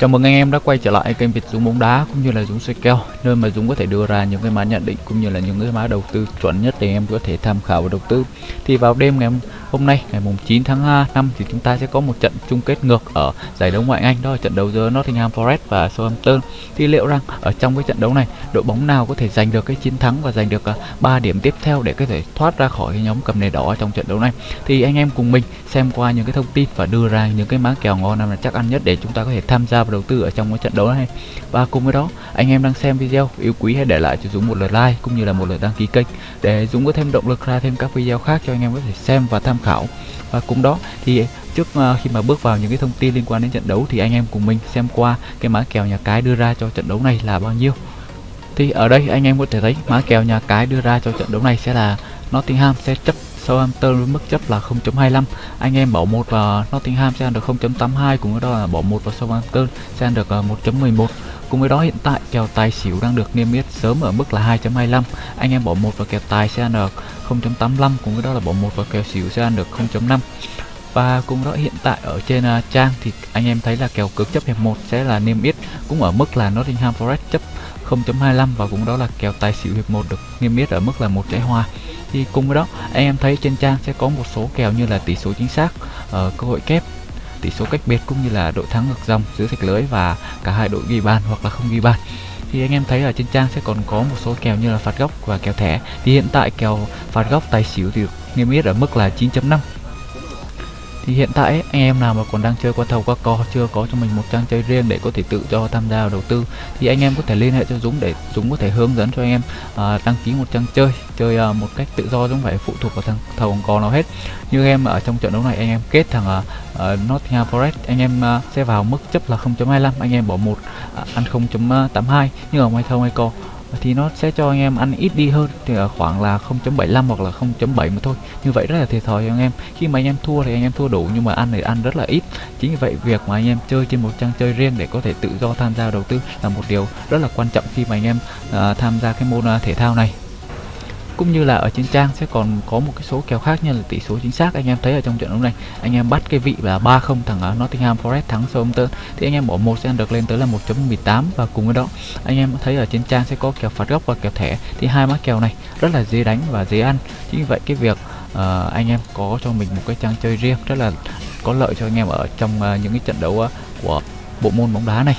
Chào mừng anh em đã quay trở lại kênh Việt Dũng bóng đá cũng như là Dũng soi kèo nơi mà Dũng có thể đưa ra những cái mã nhận định cũng như là những cái mã đầu tư chuẩn nhất để em có thể tham khảo và đầu tư. Thì vào đêm ngày hôm nay, ngày mùng 9 tháng 5 thì chúng ta sẽ có một trận chung kết ngược ở giải đấu ngoại Anh, đó là trận đấu giữa Nottingham Forest và Southampton. Thì liệu rằng ở trong cái trận đấu này, đội bóng nào có thể giành được cái chiến thắng và giành được à, 3 điểm tiếp theo để có thể thoát ra khỏi cái nhóm cầm nề đỏ trong trận đấu này. Thì anh em cùng mình xem qua những cái thông tin và đưa ra những cái mã kèo ngon là chắc ăn nhất để chúng ta có thể tham gia và đầu tư ở trong cái trận đấu này. Và cùng với đó anh em đang xem video yêu quý hãy để lại cho Dũng một lượt like cũng như là một lượt đăng ký kênh để Dũng có thêm động lực ra thêm các video khác cho anh em có thể xem và tham khảo. Và cùng đó thì trước uh, khi mà bước vào những cái thông tin liên quan đến trận đấu thì anh em cùng mình xem qua cái mã kèo nhà cái đưa ra cho trận đấu này là bao nhiêu. Thì ở đây anh em có thể thấy mã kèo nhà cái đưa ra cho trận đấu này sẽ là Nottingham sẽ chấp Southampton với mức chấp là 0.25 anh em bỏ một vào Nottingham sẽ ăn được 0.82 cùng với đó là bỏ một vào Southampton sẽ ăn được ờ, 1.11 cùng với đó hiện tại kèo tài xỉu đang được niêm yết sớm ở mức là 2.25 anh em bỏ một vào kèo tài sẽ ăn được 0.85 cùng với đó là bỏ một vào kèo xỉu sẽ ăn được 0.5 và cùng đó hiện tại ở trên uh, trang thì anh em thấy là kèo cực chấp hiệp 1 sẽ là niêm yết cũng ở mức là Nottingham Forest chấp 0.25 và cũng đó là kèo tài xỉu hiệp 1 được niêm yết ở mức là một trái hoa. Thì cùng với đó, anh em thấy trên trang sẽ có một số kèo như là tỷ số chính xác ở cơ hội kép, tỷ số cách biệt cũng như là đội thắng ngược dòng giữa sạch lưới và cả hai đội ghi bàn hoặc là không ghi bàn. Thì anh em thấy ở trên trang sẽ còn có một số kèo như là phạt góc và kèo thẻ. Thì hiện tại kèo phạt góc tài xỉu thì niêm yết ở mức là 9.5 thì hiện tại ấy, anh em nào mà còn đang chơi qua thầu qua co chưa có cho mình một trang chơi riêng để có thể tự do tham gia đầu tư thì anh em có thể liên hệ cho Dũng để Dũng có thể hướng dẫn cho anh em à, đăng ký một trang chơi chơi à, một cách tự do không phải phụ thuộc vào thằng thầu co nào hết. Như em ở trong trận đấu này anh em kết thằng à, à Nottingham Forest anh em à, sẽ vào mức chấp là 0.25 anh em bỏ một à, ăn 0.82 à, nhưng ở ngoài thầu hay co thì nó sẽ cho anh em ăn ít đi hơn thì ở khoảng là 0.75 hoặc là 0.7 mà thôi. Như vậy rất là thiệt thòi cho anh em. Khi mà anh em thua thì anh em thua đủ nhưng mà ăn thì ăn rất là ít. Chính vì vậy việc mà anh em chơi trên một trang chơi riêng để có thể tự do tham gia đầu tư là một điều rất là quan trọng khi mà anh em uh, tham gia cái môn uh, thể thao này cũng như là ở trên trang sẽ còn có một cái số kèo khác như là tỷ số chính xác. Anh em thấy ở trong trận đấu này anh em bắt cái vị là 3-0 thằng à, Nottingham Forest thắng Southampton thì anh em bỏ một sẽ được lên tới là 1.18 và cùng với đó anh em thấy ở trên trang sẽ có kèo phạt góc và kèo thẻ thì hai mã kèo này rất là dễ đánh và dễ ăn. Chính vì vậy cái việc uh, anh em có cho mình một cái trang chơi riêng rất là có lợi cho anh em ở trong uh, những cái trận đấu uh, của bộ môn bóng đá này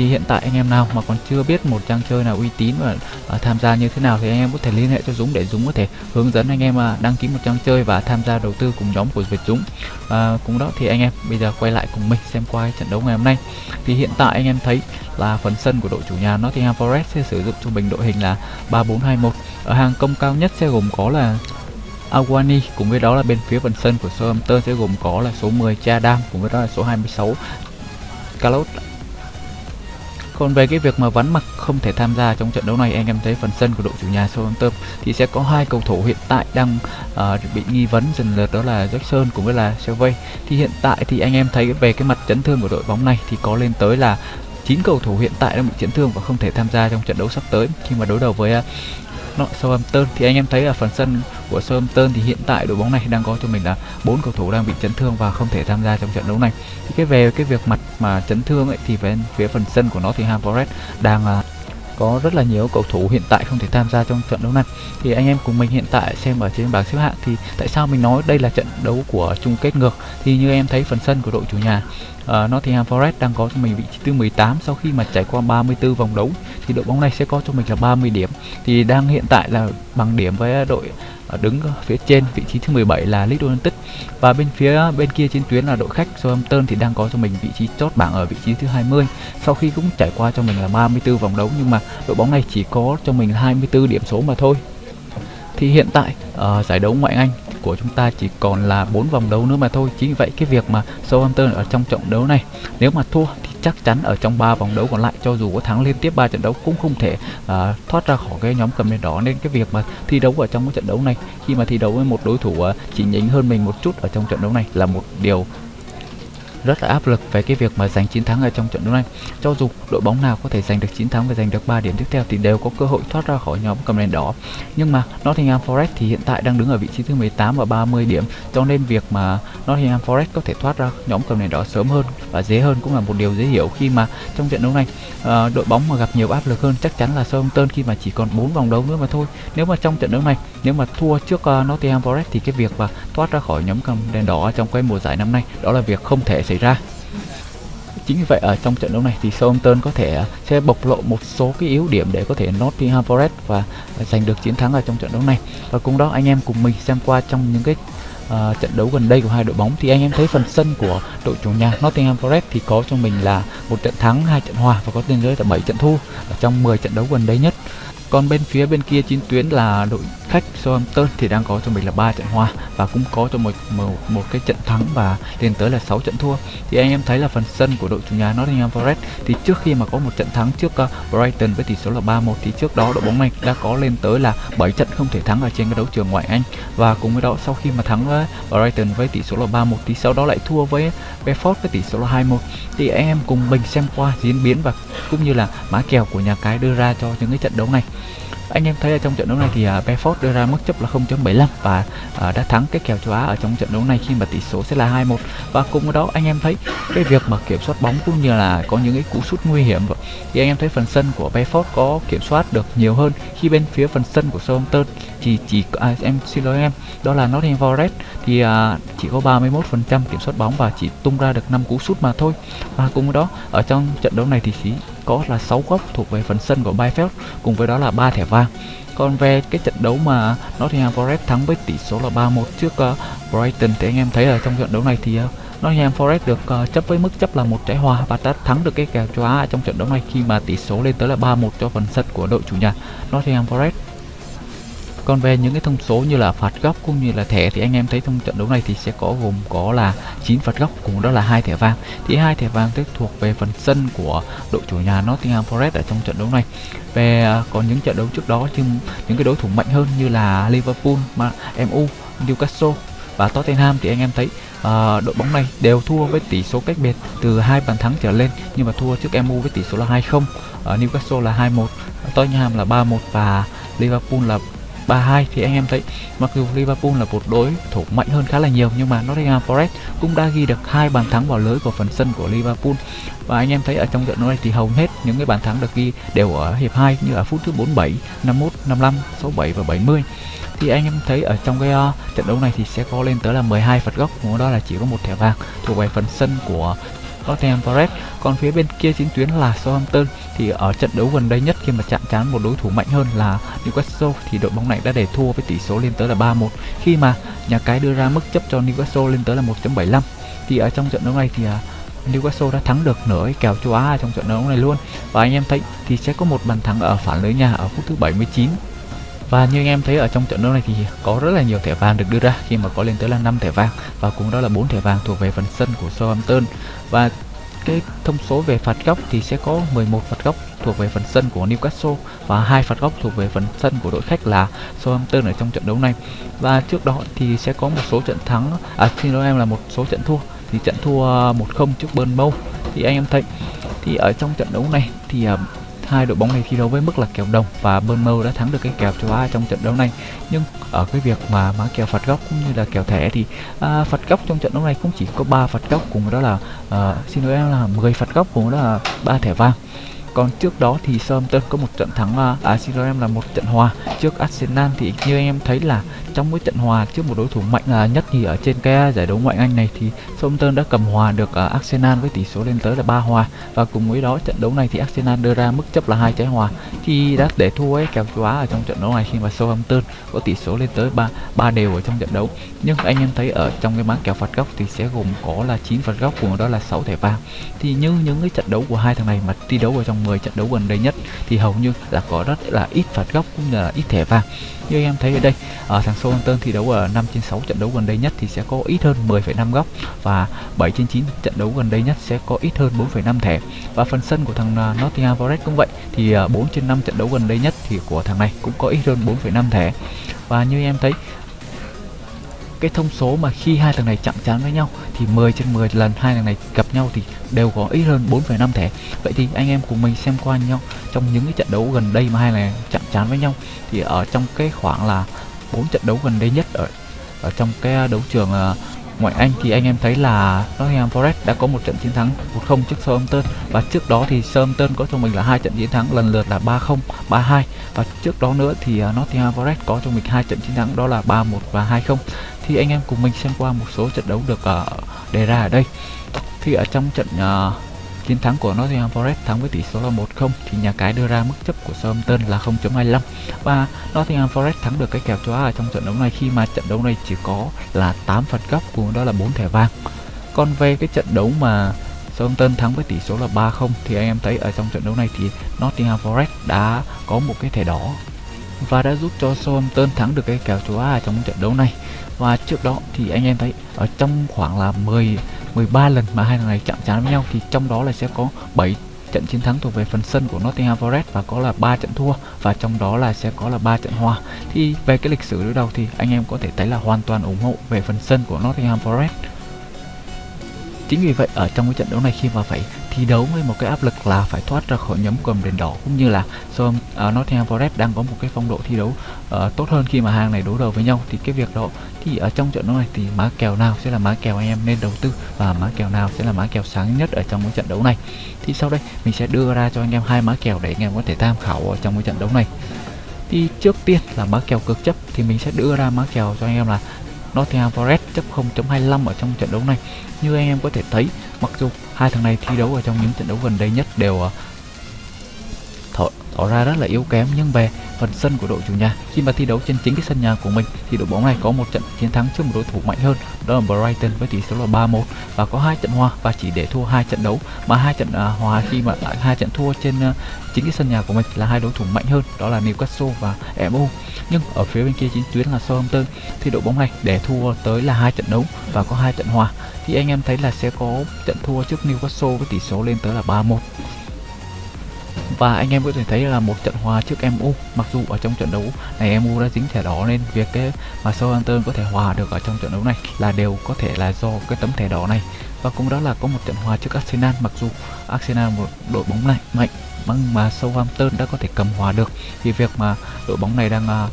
thì hiện tại anh em nào mà còn chưa biết một trang chơi nào uy tín và uh, tham gia như thế nào thì anh em có thể liên hệ cho Dũng để Dũng có thể hướng dẫn anh em uh, đăng ký một trang chơi và tham gia đầu tư cùng nhóm của Việt Dũng. Uh, cùng đó thì anh em bây giờ quay lại cùng mình xem qua trận đấu ngày hôm nay. Thì hiện tại anh em thấy là phần sân của đội chủ nhà Nottingham Forest sẽ sử dụng cho mình đội hình là 3421 ở hàng công cao nhất sẽ gồm có là Awani cùng với đó là bên phía phần sân của Southampton sẽ gồm có là số 10 Chadam cùng với đó là số 26 Carlos còn về cái việc mà vắn mặt không thể tham gia trong trận đấu này. Anh em thấy phần sân của đội chủ nhà Southampton thì sẽ có hai cầu thủ hiện tại đang uh, bị nghi vấn. Dần lượt đó là Jackson cũng với là Selvey thì hiện tại thì anh em thấy về cái mặt chấn thương của đội bóng này thì có lên tới là 9 cầu thủ hiện tại đang bị chấn thương và không thể tham gia trong trận đấu sắp tới. Khi mà đối đầu với ờ, nội nó Southampton. Thì anh em thấy ở phần sân của Southampton thì hiện tại đội bóng này đang có cho mình là bốn cầu thủ đang bị chấn thương và không thể tham gia trong trận đấu này. Thì cái về cái việc mặt mà chấn thương ấy thì về phía phần sân của nó thì ham Forest đang uh, có rất là nhiều cầu thủ hiện tại không thể tham gia trong trận đấu này. Thì anh em cùng mình hiện tại xem ở trên bảng xếp hạng thì tại sao mình nói đây là trận đấu của chung kết ngược? Thì như em thấy phần sân của đội chủ nhà uh, Nottingham Forest đang có cho mình vị trí thứ 18 sau khi mà trải qua 34 vòng đấu. Thì đội bóng này sẽ có cho mình là 30 điểm. Thì đang hiện tại là bằng điểm với đội ờ, đứng phía trên vị trí thứ 17 là Leeds United. Và bên phía ờ, bên kia trên tuyến là đội khách Southampton thì đang có cho mình vị trí chót bảng ở vị trí thứ 20 sau khi cũng trải qua cho mình là 34 vòng đấu nhưng mà đội bóng này chỉ có cho mình 24 điểm số mà thôi. Thì hiện tại uh, giải đấu ngoại Anh của chúng ta chỉ còn là bốn vòng đấu nữa mà thôi. Chính vậy cái việc mà Southampton ở trong trận đấu này nếu mà thua thì chắc chắn ở trong ba vòng đấu còn lại cho dù có thắng liên tiếp ba trận đấu cũng không thể uh, thoát ra khỏi cái nhóm cầm đèn đỏ. Nên cái việc mà thi đấu ở trong cái trận đấu này khi mà thi đấu với một đối thủ uh, chỉ nhỉnh hơn mình một chút ở trong trận đấu này là một điều rất là áp lực về cái việc mà giành chiến thắng ở trong trận đấu này. Cho dù đội bóng nào có thể giành được chiến thắng và giành được 3 điểm tiếp theo thì đều có cơ hội thoát ra khỏi nhóm cầm đèn đỏ. Nhưng mà Nottingham Forest thì hiện tại đang đứng ở vị trí thứ 18 và 30 điểm, cho nên việc mà Nottingham Forest có thể thoát ra nhóm cầm đèn đỏ sớm hơn và dễ hơn cũng là một điều dễ hiểu khi mà trong trận đấu này ờ, đội bóng mà gặp nhiều áp lực hơn chắc chắn là Southampton khi mà chỉ còn 4 vòng đấu nữa mà thôi. Nếu mà trong trận đấu này nếu mà thua trước uh, Nottingham Forest thì cái việc mà thoát ra khỏi nhóm cầm đèn đỏ trong cái mùa giải năm nay đó là việc không thể xảy ra. Chính vì vậy ở trong trận đấu này thì Southampton có thể ờ, sẽ bộc lộ một số cái yếu điểm để có thể Nottingham Forest và giành được chiến thắng ở trong trận đấu này. Và cùng đó anh em cùng mình xem qua trong những cái uh, trận đấu gần đây của hai đội bóng thì anh em thấy phần sân của đội chủ nhà Nottingham Forest thì có cho mình là một trận thắng hai trận hòa và có tên giới là 7 trận thua ở trong 10 trận đấu gần đây nhất. Còn bên phía bên kia chiến tuyến là đội khách Southampton thì đang có cho mình là ba trận hòa và cũng có cho một, một một cái trận thắng và lên tới là 6 trận thua. Thì anh em thấy là phần sân của đội chủ nhà Nottingham Forest thì trước khi mà có một trận thắng trước uh, Brighton với tỷ số là 3-1 thì trước đó đội bóng này đã có lên tới là 7 trận không thể thắng ở trên cái đấu trường ngoại Anh. Và cùng với đó sau khi mà thắng với Brighton với tỷ số là 3-1 thì sau đó lại thua với Brentford với tỷ số là 2-1 thì anh em cùng mình xem qua diễn biến và cũng như là mã kèo của nhà cái đưa ra cho những cái trận đấu này anh em thấy ở trong trận đấu này thì à, uh, Bedford đưa ra mức chấp là 0.75 và uh, đã thắng cái kèo châu Á ở trong trận đấu này khi mà tỷ số sẽ là 2-1 và cùng với đó anh em thấy cái việc mà kiểm soát bóng cũng như là có những cái cú sút nguy hiểm thì anh em thấy phần sân của Bedford có kiểm soát được nhiều hơn khi bên phía phần sân của Southampton thì chỉ à, em xin lỗi em đó là Nottingham Forest. Thì à, chỉ có 31% kiểm soát bóng và chỉ tung ra được 5 cú sút mà thôi. Và cùng với đó ở trong trận đấu này thì chỉ có là 6 góc thuộc về phần sân của Byfield cùng với đó là ba thẻ vàng. Còn về cái trận đấu mà Nottingham Forest thắng với tỷ số là 3-1 trước uh, Brighton thì anh em thấy ở trong trận đấu này thì uh, Nottingham Forest được uh, chấp với mức chấp là một trái hòa và đã thắng được cái kèo châu Á trong trận đấu này khi mà tỷ số lên tới là 3-1 cho phần sân của đội chủ nhà Nottingham Forest còn về những cái thông số như là phạt góc cũng như là thẻ thì anh em thấy trong trận đấu này thì sẽ có gồm có là 9 phạt góc cùng đó là hai thẻ vàng. Thì hai thẻ vàng tức thuộc về phần sân của đội chủ nhà Nottingham Forest ở trong trận đấu này. Về à, còn những trận đấu trước đó chứ những cái đối thủ mạnh hơn như là Liverpool MU Newcastle và Tottenham thì anh em thấy uh, đội bóng này đều thua với tỷ số cách biệt từ hai bàn thắng trở lên nhưng mà thua trước MU với tỷ số là 2-0 ở à, Newcastle là 2-1 Tottenham là 3-1 và Liverpool là 3-2 thì anh em thấy mặc dù Liverpool là một đối thủ mạnh hơn khá là nhiều nhưng mà Nottingham Forest cũng đã ghi được hai bàn thắng vào lưới của phần sân của Liverpool. Và anh em thấy ở trong trận đấu này thì hầu hết những cái bàn thắng được ghi đều ở hiệp 2 như ở phút thứ 47, 51, 55, 67 và 70 thì anh em thấy ở trong cái uh, trận đấu này thì sẽ có lên tới là 12 phạt góc đó là chỉ có một thẻ vàng thuộc về phần sân của Tottenham Forest còn phía bên kia chiến tuyến là Southampton, thì ở trận đấu gần đây nhất khi mà chạm trán một đối thủ mạnh hơn là Newcastle, thì đội bóng này đã để thua với tỷ số lên tới là 3-1 khi mà nhà cái đưa ra mức chấp cho Newcastle lên tới là 1.75 thì ở trong trận đấu này thì à, Newcastle đã thắng được nửa cái kèo châu Á trong trận đấu này luôn. Và anh em thấy thì sẽ có một bàn thắng ở phản lưới nhà ở phút thứ 79 và như anh em thấy ở trong trận đấu này thì có rất là nhiều thẻ vàng được đưa ra. Khi mà có lên tới là 5 thẻ vàng và cũng đó là 4 thẻ vàng thuộc về phần sân của Southampton. Và cái thông số về phạt góc thì sẽ có 11 phạt góc thuộc về phần sân của Newcastle và hai phạt góc thuộc về phần sân của đội khách là Southampton ở trong trận đấu này. Và trước đó thì sẽ có một số trận thắng à xin lỗi em, là một số trận thua. Thì trận thua 1-0 trước Burnmouth. Thì anh em thấy, thì ở trong trận đấu này thì à, hai đội bóng này thi đấu với mức là kèo đồng và Bournemouth đã thắng được cái kèo châu Á trong trận đấu này. Nhưng ở cái việc mà má kèo phạt góc cũng như là kèo thẻ thì à, phạt góc trong trận đấu này cũng chỉ có 3 phạt góc cùng đó là à, xin lỗi em là 10 phạt góc cùng đó là ba thẻ vàng còn trước đó thì Southampton có một trận thắng à, à xin lỗi em là một trận hòa trước Arsenal thì như anh em thấy là trong mỗi trận hòa trước một đối thủ mạnh à, nhất thì ở trên cái giải đấu ngoại Anh này thì Southampton đã cầm hòa được à, Arsenal với tỷ số lên tới là ba hòa. Và cùng với đó trận đấu này thì Arsenal đưa ra mức chấp là hai trái hòa thì đã để thua ấy kèo châu Á ở trong trận đấu này khi mà Southampton có tỷ số lên tới ba ba đều ở trong trận đấu. Nhưng anh em thấy ở trong cái máng kèo phạt góc thì sẽ gồm có là 9 phạt góc cùng đó là 6 thẻ vàng. Thì như những cái trận đấu của hai thằng này mà thi đấu ở trong trong 10 trận đấu gần đây nhất thì hầu như là có rất là ít phạt góc cũng như là ít thẻ vàng. Như anh em thấy ở đây ở thằng Southampton thi đấu ở 5 trên 6 trận đấu gần đây nhất thì sẽ có ít hơn 10,5 góc và 7 trên 9 trận đấu gần đây nhất sẽ có ít hơn 4,5 thẻ. Và phần sân của thằng à, Nottingham Forest cũng vậy thì à, 4 trên 5 trận đấu gần đây nhất thì của thằng này cũng có ít hơn 4,5 thẻ. Và như em thấy cái thông số mà khi hai thằng này chạm trán với nhau thì 10 trên 10 lần hai thằng này gặp nhau thì đều có ít hơn 4,5 thẻ. Vậy thì anh em cùng mình xem qua nhau trong những cái trận đấu gần đây mà hai này chạm trán với nhau. Thì ở trong cái khoảng là bốn trận đấu gần đây nhất ở ở trong cái à, đấu trường à, ngoại Anh thì anh em thấy là Nottingham Forest đã có một trận chiến thắng 1-0 trước Southampton. Và trước đó thì Southampton có cho mình là hai trận chiến thắng lần lượt là 3-0, 3-2 và trước đó nữa thì à, Nottingham Forest có cho mình hai trận chiến thắng đó là 3-1 và 2-0 thì anh em cùng mình xem qua một số trận đấu được uh, đề ra ở đây. Thì ở trong trận uh, chiến thắng của Nottingham Forest thắng với tỷ số là 1-0 thì nhà cái đưa ra mức chấp của Southampton là 0.25 và Nottingham Forest thắng được cái kèo châu Á ở trong trận đấu này khi mà trận đấu này chỉ có là 8 phạt góc, cùng đó là 4 thẻ vàng. Còn về cái trận đấu mà Southampton thắng với tỷ số là 3-0 thì anh em thấy ở trong trận đấu này thì Nottingham Forest đã có một cái thẻ đỏ và đã giúp cho Southampton thắng được cái kèo châu Á trong trận đấu này. Và trước đó thì anh em thấy ở trong khoảng là 10 13 lần mà hai thằng này chạm trán với nhau thì trong đó là sẽ có 7 trận chiến thắng thuộc về phần sân của Nottingham Forest và có là 3 trận thua và trong đó là sẽ có là 3 trận hòa. Thì về cái lịch sử đối đầu thì anh em có thể thấy là hoàn toàn ủng hộ về phần sân của Nottingham Forest. Chính vì vậy, ở trong cái trận đấu này khi mà phải thi đấu với một cái áp lực là phải thoát ra khỏi nhóm cầm đèn đỏ cũng như là so uh, ờ, Nottingham Forest đang có một cái phong độ thi đấu uh, tốt hơn khi mà hàng này đối đầu với nhau. Thì cái việc đó thì ở trong trận đấu này thì má kèo nào sẽ là má kèo anh em nên đầu tư và má kèo nào sẽ là má kèo sáng nhất ở trong cái trận đấu này? Thì sau đây mình sẽ đưa ra cho anh em hai má kèo để anh em có thể tham khảo ở trong cái trận đấu này. Thì trước tiên là má kèo cực chấp thì mình sẽ đưa ra má kèo cho anh em là Nottingham Forest chấp 0.25 ở trong trận đấu này. Như anh em có thể thấy mặc dù hai thằng này thi đấu ở trong những trận đấu gần đây nhất đều ờ, tỏ, ra rất là yếu kém nhưng về phần sân của đội chủ nhà khi mà thi đấu trên chính cái sân nhà của mình thì đội bóng này có một trận chiến thắng trước một đối thủ mạnh hơn đó là Brighton với tỷ số là 3-1 và có hai trận hòa và chỉ để thua hai trận đấu mà hai trận à, hòa khi mà hai trận thua trên à, chính cái sân nhà của mình là hai đối thủ mạnh hơn đó là Newcastle và MU nhưng ở phía bên kia chính tuyến là Southampton thì đội bóng này để thua tới là hai trận đấu và có hai trận hòa. Thì anh em thấy là sẽ có trận thua trước Newcastle với tỷ số lên tới là 3-1 và anh em có thể thấy là một trận hòa trước MU mặc dù ở trong trận đấu này MU đã dính thẻ đỏ nên việc cái mà Southampton có thể hòa được ở trong trận đấu này là đều có thể là do cái tấm thẻ đỏ này. Và cũng đó là có một trận hòa trước Arsenal mặc dù Arsenal một đội bóng này mạnh nhưng mà Southampton đã có thể cầm hòa được. Thì việc mà đội bóng này đang uh,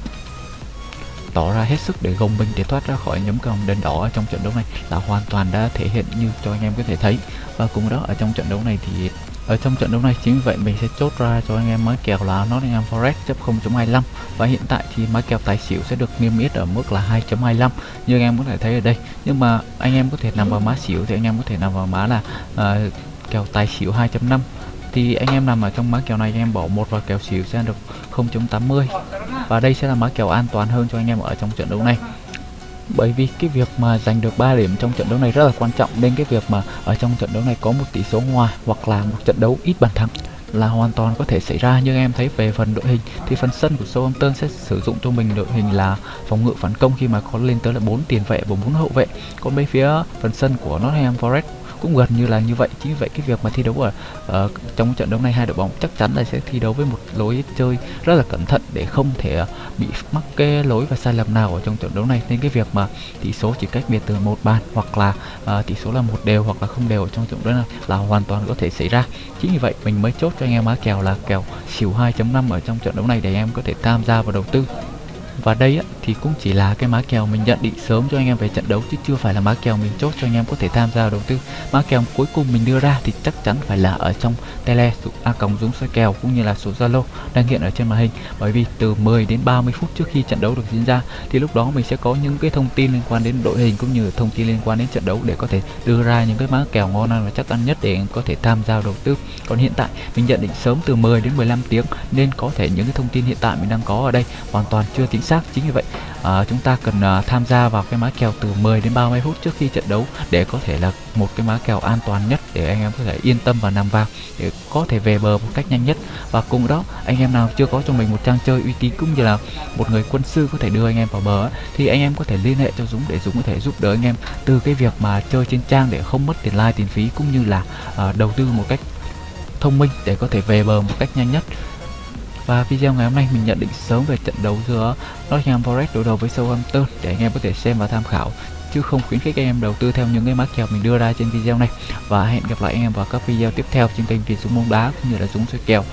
tỏ ra hết sức để gồng mình để thoát ra khỏi nhóm cầm đèn đỏ ở trong trận đấu này là hoàn toàn đã thể hiện như cho anh em có thể thấy. Và cùng đó ở trong trận đấu này thì ở trong trận đấu này chính vì vậy mình sẽ chốt ra cho anh em mã kèo là Nottingham Forest chấp 0.25 và hiện tại thì mã kèo tài xỉu sẽ được niêm yết ở mức là 2.25 như anh em có thể thấy ở đây nhưng mà anh em có thể nằm vào má xỉu thì anh em có thể nằm vào má là uh, kèo tài xỉu 2.5 thì anh em nằm ở trong má kèo này anh em bỏ một vào kèo xỉu sẽ được 0.80 và đây sẽ là má kèo an toàn hơn cho anh em ở trong trận đấu này bởi vì cái việc mà giành được 3 điểm trong trận đấu này rất là quan trọng, nên cái việc mà ở trong trận đấu này có một tỷ số hòa hoặc là một trận đấu ít bàn thắng là hoàn toàn có thể xảy ra. Nhưng em thấy về phần đội hình thì phần sân của Southampton sẽ sử dụng cho mình đội hình là phòng ngự phản công khi mà có lên tới là 4 tiền vệ và 4 hậu vệ. Còn bên phía phần sân của Nottingham Forest cũng gần như là như vậy. Chính vì vậy cái việc mà thi đấu ở uh, trong trận đấu này hai đội bóng chắc chắn là sẽ thi đấu với một lối chơi rất là cẩn thận để không thể uh, bị mắc cái lối và sai lầm nào ở trong trận đấu này. Nên cái việc mà tỷ số chỉ cách biệt từ một bàn hoặc là uh, tỷ số là một đều hoặc là không đều ở trong trận đấu này là hoàn toàn có thể xảy ra. Chính vì vậy mình mới chốt cho anh em má kèo là kèo xỉu 2.5 ở trong trận đấu này để em có thể tham gia vào đầu tư và đây á, thì cũng chỉ là cái má kèo mình nhận định sớm cho anh em về trận đấu chứ chưa phải là má kèo mình chốt cho anh em có thể tham gia đầu tư. Má kèo cuối cùng mình đưa ra thì chắc chắn phải là ở trong tele a còng dũng soi kèo cũng như là số zalo đang hiện ở trên màn hình. Bởi vì từ 10 đến 30 phút trước khi trận đấu được diễn ra thì lúc đó mình sẽ có những cái thông tin liên quan đến đội hình cũng như thông tin liên quan đến trận đấu để có thể đưa ra những cái má kèo ngon ăn và chắc ăn nhất để anh có thể tham gia đầu tư. Còn hiện tại mình nhận định sớm từ 10 đến 15 tiếng nên có thể những cái thông tin hiện tại mình đang có ở đây hoàn toàn chưa chính xác chính vì vậy à, chúng ta cần à, tham gia vào cái má kèo từ 10 đến 30 phút trước khi trận đấu để có thể là một cái má kèo an toàn nhất để anh em có thể yên tâm và nằm vào để có thể về bờ một cách nhanh nhất. Và cùng đó anh em nào chưa có cho mình một trang chơi uy tín cũng như là một người quân sư có thể đưa anh em vào bờ thì anh em có thể liên hệ cho Dũng để Dũng có thể giúp đỡ anh em từ cái việc mà chơi trên trang để không mất tiền like tiền phí cũng như là à, đầu tư một cách thông minh để có thể về bờ một cách nhanh nhất và video ngày hôm nay mình nhận định sớm về trận đấu giữa Nottingham Forest đối đầu với Southampton để anh em có thể xem và tham khảo, chứ không khuyến khích anh em đầu tư theo những cái mã kèo mình đưa ra trên video này. Và hẹn gặp lại anh em vào các video tiếp theo trên kênh Việt Dũng bóng đá cũng như là Dũng soi kèo.